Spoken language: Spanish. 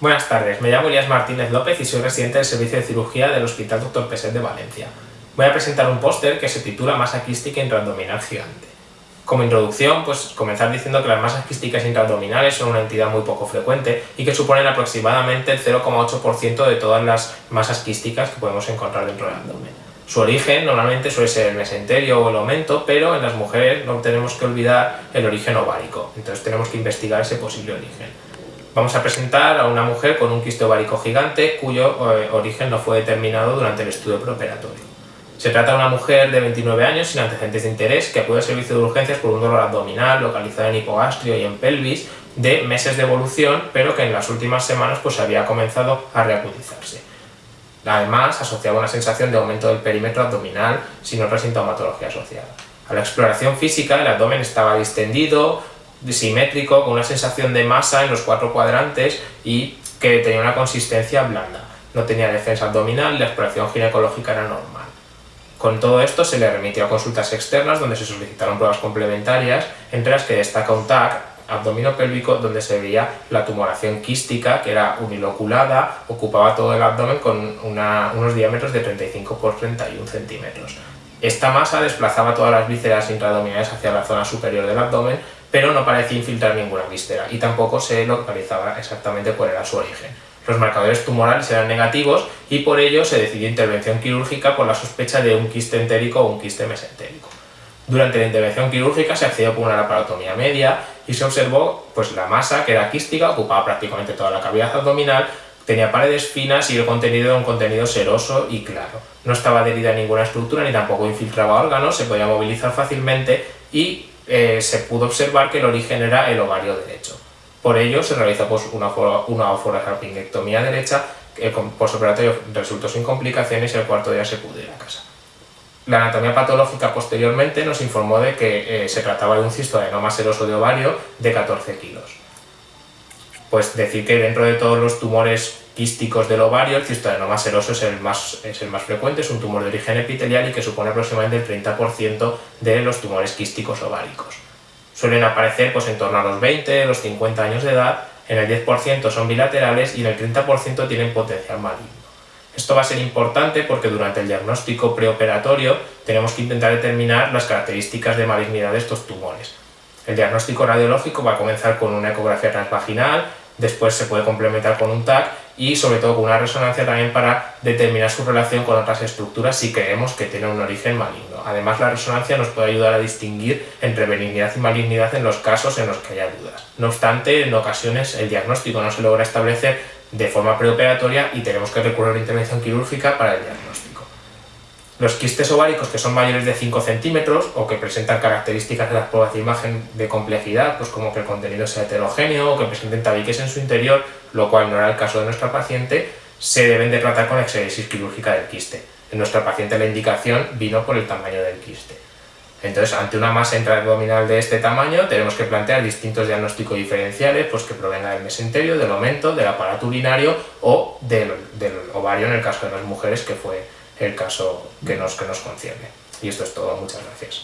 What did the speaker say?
Buenas tardes, me llamo Elías Martínez López y soy residente del Servicio de Cirugía del Hospital Dr. Peset de Valencia. Voy a presentar un póster que se titula Masa quística intraabdominal gigante. Como introducción, pues comenzar diciendo que las masas quísticas intraabdominales son una entidad muy poco frecuente y que suponen aproximadamente el 0,8% de todas las masas quísticas que podemos encontrar dentro del abdomen. Su origen normalmente suele ser el mesenterio o el aumento, pero en las mujeres no tenemos que olvidar el origen ovárico, entonces tenemos que investigar ese posible origen. Vamos a presentar a una mujer con un quiste ovárico gigante cuyo eh, origen no fue determinado durante el estudio preoperatorio. Se trata de una mujer de 29 años sin antecedentes de interés que acude al servicio de urgencias por un dolor abdominal localizado en hipogastrio y en pelvis de meses de evolución, pero que en las últimas semanas pues había comenzado a reacudizarse. Además, asociaba una sensación de aumento del perímetro abdominal sin otra sintomatología asociada. A la exploración física, el abdomen estaba distendido, simétrico, con una sensación de masa en los cuatro cuadrantes y que tenía una consistencia blanda. No tenía defensa abdominal la exploración ginecológica era normal. Con todo esto se le remitió a consultas externas donde se solicitaron pruebas complementarias, entre las que destaca un TAC abdominopélvico donde se veía la tumoración quística que era uniloculada, ocupaba todo el abdomen con unos diámetros de 35 por 31 centímetros. Esta masa desplazaba todas las vísceras intraabdominales hacia la zona superior del abdomen, pero no parecía infiltrar ninguna víscera y tampoco se localizaba exactamente cuál era su origen. Los marcadores tumorales eran negativos y por ello se decidió intervención quirúrgica por la sospecha de un quiste entérico o un quiste mesentérico. Durante la intervención quirúrgica se accedió con una laparotomía media y se observó pues, la masa que era quística, ocupaba prácticamente toda la cavidad abdominal, tenía paredes finas y el contenido era un contenido seroso y claro. No estaba adherida a ninguna estructura ni tampoco infiltraba órganos, se podía movilizar fácilmente y eh, se pudo observar que el origen era el ovario derecho. Por ello se realizó pues, una, una derecha, el postoperatorio resultó sin complicaciones y el cuarto día se pudo ir a casa. La anatomía patológica posteriormente nos informó de que eh, se trataba de un cistoadenoma seroso de ovario de 14 kilos. Pues decir que dentro de todos los tumores quísticos del ovario, el cistoadenoma seroso es el, más, es el más frecuente, es un tumor de origen epitelial y que supone aproximadamente el 30% de los tumores quísticos ováricos. Suelen aparecer pues, en torno a los 20, los 50 años de edad, en el 10% son bilaterales y en el 30% tienen potencial maligno. Esto va a ser importante porque durante el diagnóstico preoperatorio tenemos que intentar determinar las características de malignidad de estos tumores. El diagnóstico radiológico va a comenzar con una ecografía transvaginal, después se puede complementar con un TAC y sobre todo con una resonancia también para determinar su relación con otras estructuras si creemos que tiene un origen maligno. Además la resonancia nos puede ayudar a distinguir entre benignidad y malignidad en los casos en los que haya dudas. No obstante, en ocasiones el diagnóstico no se logra establecer de forma preoperatoria y tenemos que recurrir a la intervención quirúrgica para el diagnóstico. Los quistes ováricos que son mayores de 5 centímetros o que presentan características de las pruebas de imagen de complejidad, pues como que el contenido sea heterogéneo o que presenten tabiques en su interior, lo cual no era el caso de nuestra paciente, se deben de tratar con exéresis quirúrgica del quiste. En nuestra paciente la indicación vino por el tamaño del quiste. Entonces, ante una masa intraabdominal de este tamaño, tenemos que plantear distintos diagnósticos diferenciales pues que provengan del mesenterio, del aumento, del aparato urinario o del, del ovario en el caso de las mujeres, que fue el caso que nos, que nos concierne. Y esto es todo, muchas gracias.